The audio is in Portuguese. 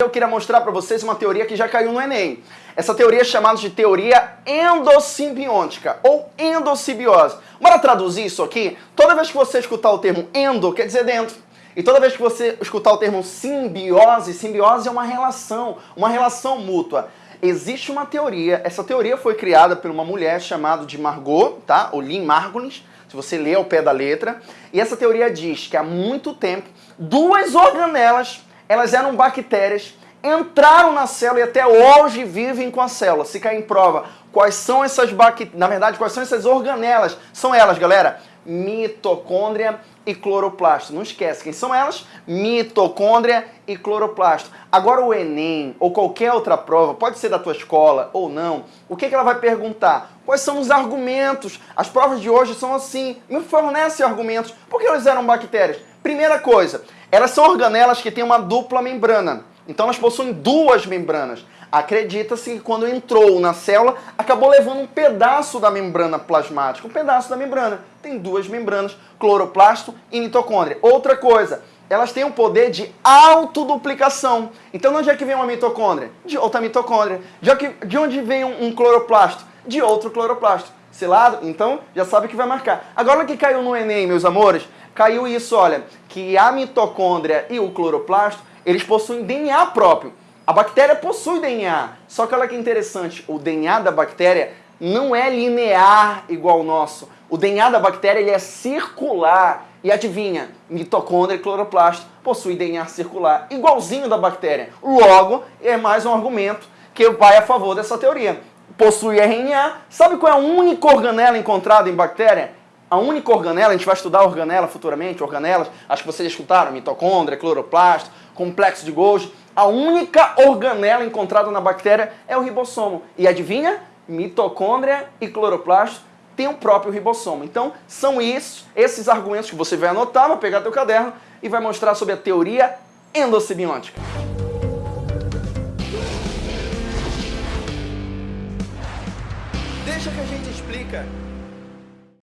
Eu queria mostrar para vocês uma teoria que já caiu no Enem. Essa teoria é chamada de teoria endossimbiótica ou endossimbiose. Bora traduzir isso aqui? Toda vez que você escutar o termo endo, quer dizer dentro. E toda vez que você escutar o termo simbiose, simbiose é uma relação, uma relação mútua. Existe uma teoria, essa teoria foi criada por uma mulher chamada de Margot, tá? Ou Lynn Margulis, se você ler ao pé da letra. E essa teoria diz que há muito tempo, duas organelas elas eram bactérias, entraram na célula e até hoje vivem com a célula. Se cair em prova, quais são essas bactérias, na verdade, quais são essas organelas? São elas, galera, mitocôndria e cloroplasto. Não esquece, quem são elas? Mitocôndria e cloroplasto. Agora o Enem ou qualquer outra prova, pode ser da tua escola ou não, o que, que ela vai perguntar? Quais são os argumentos? As provas de hoje são assim, me fornecem argumentos. Por que elas eram bactérias? Primeira coisa, elas são organelas que têm uma dupla membrana. Então elas possuem duas membranas. Acredita-se que quando entrou na célula, acabou levando um pedaço da membrana plasmática. Um pedaço da membrana. Tem duas membranas, cloroplasto e mitocôndria. Outra coisa, elas têm o poder de autoduplicação. Então de onde é que vem uma mitocôndria? De outra mitocôndria. De onde vem um cloroplasto? De outro cloroplasto. Selado? Então já sabe que vai marcar. Agora que caiu no Enem, meus amores, caiu isso, olha, que a mitocôndria e o cloroplasto, eles possuem DNA próprio. A bactéria possui DNA, só que olha que interessante, o DNA da bactéria não é linear igual o nosso. O DNA da bactéria ele é circular. E adivinha, mitocôndria e cloroplasto possuem DNA circular, igualzinho da bactéria. Logo, é mais um argumento que vai a favor dessa teoria. Possui RNA. Sabe qual é a única organela encontrada em bactéria? A única organela, a gente vai estudar organela futuramente, organelas, acho que vocês escutaram, mitocôndria, cloroplasto, complexo de Golgi. A única organela encontrada na bactéria é o ribossomo. E adivinha? Mitocôndria e cloroplasto têm o próprio ribossomo. Então, são isso, esses argumentos que você vai anotar, vai pegar teu caderno e vai mostrar sobre a teoria endossimbiótica. Deixa que a gente explica.